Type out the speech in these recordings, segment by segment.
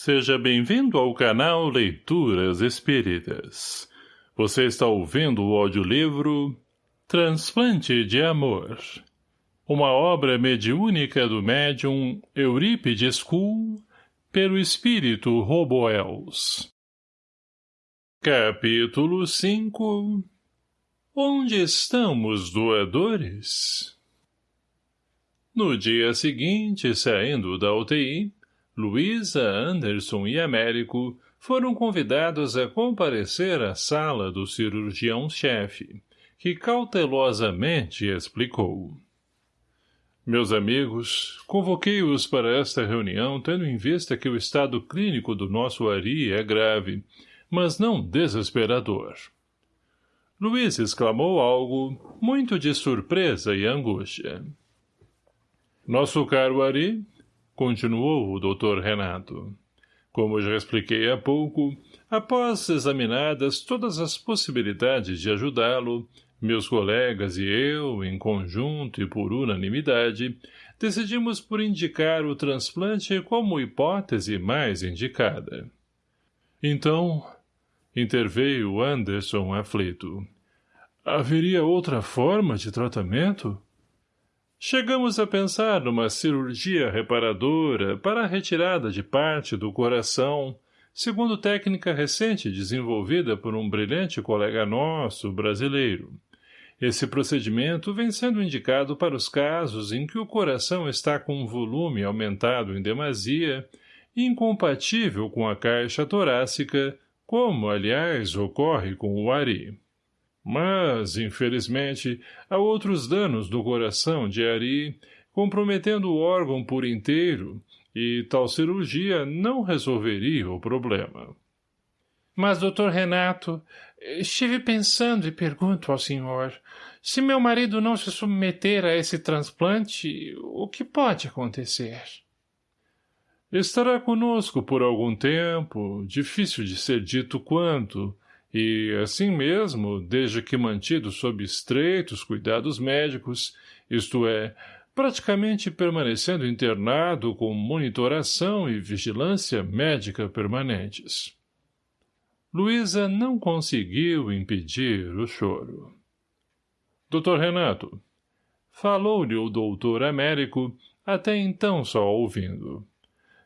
Seja bem-vindo ao canal Leituras Espíritas. Você está ouvindo o audiolivro Transplante de Amor. Uma obra mediúnica do médium Eurípides Kuhl pelo espírito Roboels. Capítulo 5 Onde estão os doadores? No dia seguinte, saindo da UTI, Luísa, Anderson e Américo foram convidados a comparecer à sala do cirurgião-chefe, que cautelosamente explicou. Meus amigos, convoquei-os para esta reunião tendo em vista que o estado clínico do nosso Ari é grave, mas não desesperador. Luiz exclamou algo, muito de surpresa e angústia. Nosso caro Ari, continuou o Dr. Renato. Como já expliquei há pouco, após examinadas todas as possibilidades de ajudá-lo, meus colegas e eu, em conjunto e por unanimidade, decidimos por indicar o transplante como hipótese mais indicada. Então, interveio Anderson aflito. Haveria outra forma de tratamento? Chegamos a pensar numa cirurgia reparadora para a retirada de parte do coração, segundo técnica recente desenvolvida por um brilhante colega nosso, brasileiro. Esse procedimento vem sendo indicado para os casos em que o coração está com um volume aumentado em demasia, incompatível com a caixa torácica, como, aliás, ocorre com o ARI. Mas, infelizmente, há outros danos do coração de Ari, comprometendo o órgão por inteiro, e tal cirurgia não resolveria o problema. Mas, doutor Renato, estive pensando e pergunto ao senhor, se meu marido não se submeter a esse transplante, o que pode acontecer? Estará conosco por algum tempo, difícil de ser dito quanto, e, assim mesmo, desde que mantido sob estreitos cuidados médicos, isto é, praticamente permanecendo internado com monitoração e vigilância médica permanentes. Luísa não conseguiu impedir o choro. Doutor Renato, falou-lhe o doutor Américo, até então só ouvindo.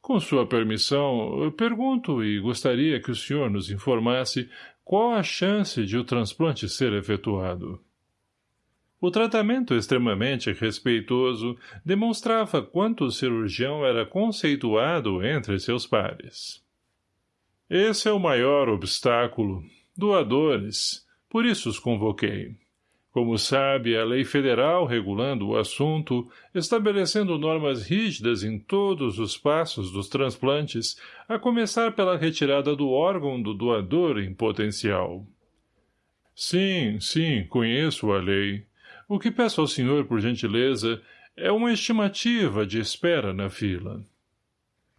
Com sua permissão, pergunto e gostaria que o senhor nos informasse qual a chance de o transplante ser efetuado? O tratamento extremamente respeitoso demonstrava quanto o cirurgião era conceituado entre seus pares. Esse é o maior obstáculo. Doadores. Por isso os convoquei. Como sabe, a lei federal regulando o assunto, estabelecendo normas rígidas em todos os passos dos transplantes, a começar pela retirada do órgão do doador em potencial. Sim, sim, conheço a lei. O que peço ao senhor, por gentileza, é uma estimativa de espera na fila.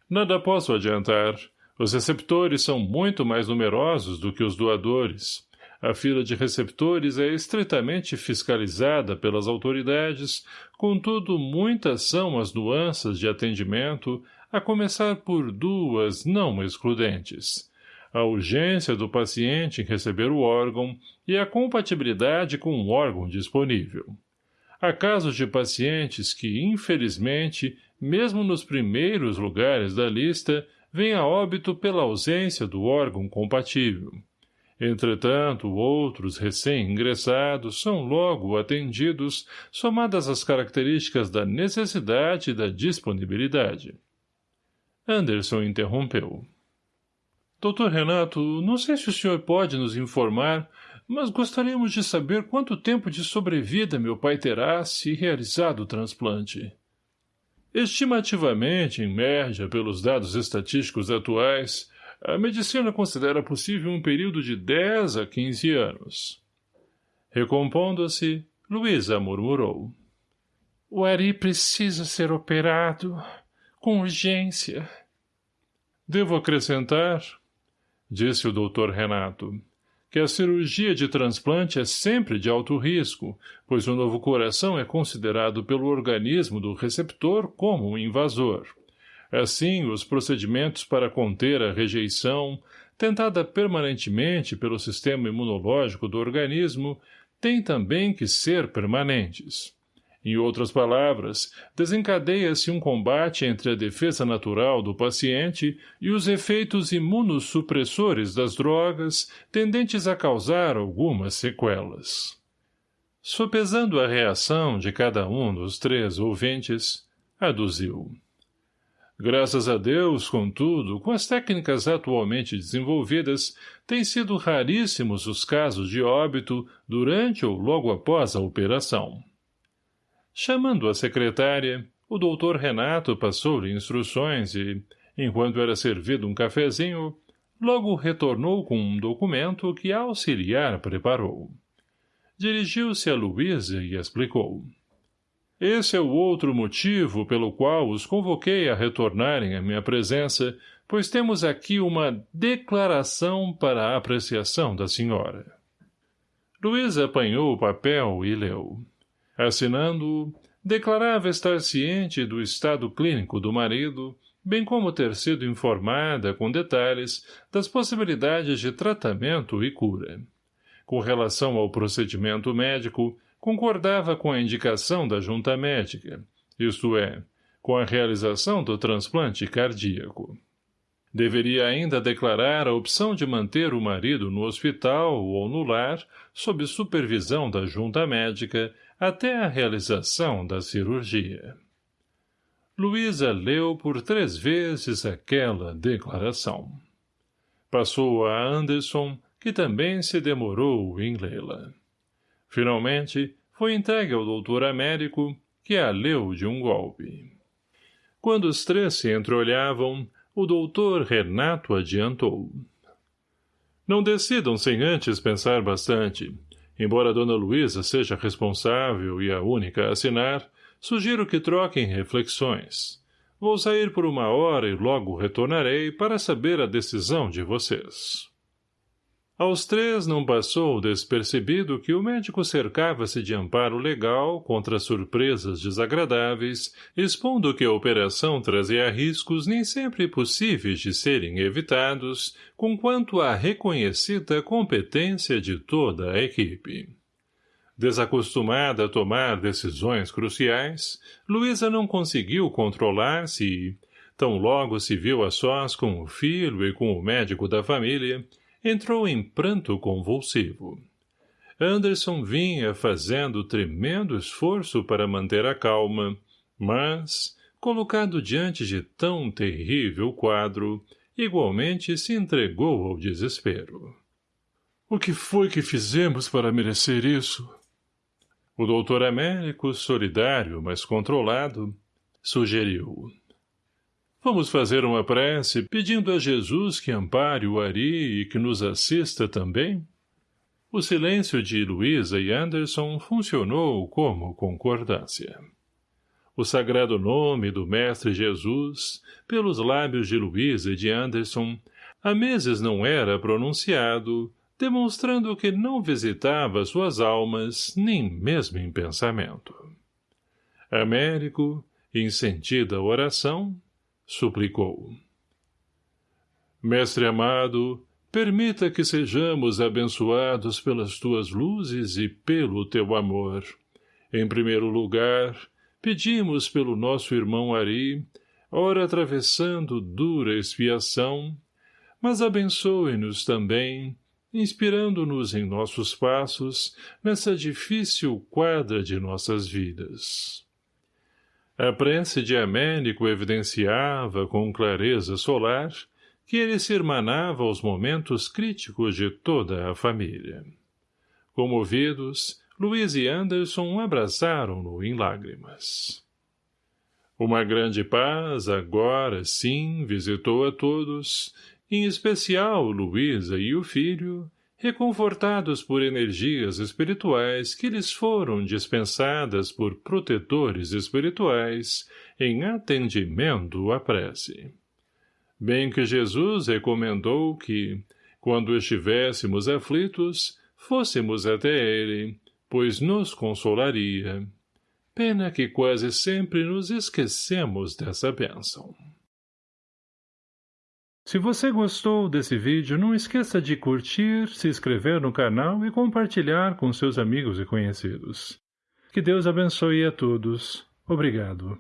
Nada posso adiantar. Os receptores são muito mais numerosos do que os doadores. A fila de receptores é estritamente fiscalizada pelas autoridades, contudo muitas são as nuances de atendimento, a começar por duas não excludentes. A urgência do paciente em receber o órgão e a compatibilidade com o órgão disponível. Há casos de pacientes que, infelizmente, mesmo nos primeiros lugares da lista, vêm a óbito pela ausência do órgão compatível. Entretanto, outros recém-ingressados são logo atendidos, somadas as características da necessidade e da disponibilidade. Anderson interrompeu. Doutor Renato, não sei se o senhor pode nos informar, mas gostaríamos de saber quanto tempo de sobrevida meu pai terá se realizado o transplante. Estimativamente, em média, pelos dados estatísticos atuais, a medicina considera possível um período de 10 a 15 anos. Recompondo-se, Luísa murmurou. O Ari precisa ser operado, com urgência. Devo acrescentar, disse o doutor Renato, que a cirurgia de transplante é sempre de alto risco, pois o novo coração é considerado pelo organismo do receptor como um invasor. Assim, os procedimentos para conter a rejeição, tentada permanentemente pelo sistema imunológico do organismo, têm também que ser permanentes. Em outras palavras, desencadeia-se um combate entre a defesa natural do paciente e os efeitos imunossupressores das drogas, tendentes a causar algumas sequelas. Sopesando a reação de cada um dos três ouvintes, aduziu. Graças a Deus, contudo, com as técnicas atualmente desenvolvidas, têm sido raríssimos os casos de óbito durante ou logo após a operação. Chamando a secretária, o doutor Renato passou-lhe instruções e, enquanto era servido um cafezinho, logo retornou com um documento que a auxiliar preparou. Dirigiu-se a Luísa e explicou. Esse é o outro motivo pelo qual os convoquei a retornarem à minha presença, pois temos aqui uma declaração para a apreciação da senhora. Luísa apanhou o papel e leu. Assinando-o, declarava estar ciente do estado clínico do marido, bem como ter sido informada com detalhes das possibilidades de tratamento e cura. Com relação ao procedimento médico, concordava com a indicação da junta médica, isto é, com a realização do transplante cardíaco. Deveria ainda declarar a opção de manter o marido no hospital ou no lar, sob supervisão da junta médica, até a realização da cirurgia. Luísa leu por três vezes aquela declaração. Passou a Anderson, que também se demorou em lê-la. Finalmente, foi entregue ao doutor Américo, que a leu de um golpe. Quando os três se entreolhavam, o doutor Renato adiantou. Não decidam sem antes pensar bastante. Embora Dona Luísa seja responsável e a única a assinar, sugiro que troquem reflexões. Vou sair por uma hora e logo retornarei para saber a decisão de vocês. Aos três não passou despercebido que o médico cercava-se de amparo legal contra surpresas desagradáveis, expondo que a operação trazia riscos nem sempre possíveis de serem evitados, conquanto à reconhecida competência de toda a equipe. Desacostumada a tomar decisões cruciais, Luísa não conseguiu controlar-se e, tão logo se viu a sós com o filho e com o médico da família, entrou em pranto convulsivo. Anderson vinha fazendo tremendo esforço para manter a calma, mas, colocado diante de tão terrível quadro, igualmente se entregou ao desespero. O que foi que fizemos para merecer isso? O doutor Américo, solidário, mas controlado, sugeriu. Vamos fazer uma prece pedindo a Jesus que ampare o Ari e que nos assista também? O silêncio de Luísa e Anderson funcionou como concordância. O sagrado nome do Mestre Jesus, pelos lábios de Luísa e de Anderson, há meses não era pronunciado, demonstrando que não visitava suas almas, nem mesmo em pensamento. Américo, em sentida oração, suplicou. Mestre amado, permita que sejamos abençoados pelas tuas luzes e pelo teu amor. Em primeiro lugar, pedimos pelo nosso irmão Ari, ora atravessando dura expiação, mas abençoe-nos também, inspirando-nos em nossos passos nessa difícil quadra de nossas vidas. A prece de Américo evidenciava, com clareza solar, que ele se irmanava aos momentos críticos de toda a família. Comovidos, Luiz e Anderson abraçaram-no em lágrimas. Uma grande paz, agora sim, visitou a todos, em especial Luísa e o filho, reconfortados por energias espirituais que lhes foram dispensadas por protetores espirituais em atendimento à prece. Bem que Jesus recomendou que, quando estivéssemos aflitos, fôssemos até ele, pois nos consolaria. Pena que quase sempre nos esquecemos dessa bênção. Se você gostou desse vídeo, não esqueça de curtir, se inscrever no canal e compartilhar com seus amigos e conhecidos. Que Deus abençoe a todos. Obrigado.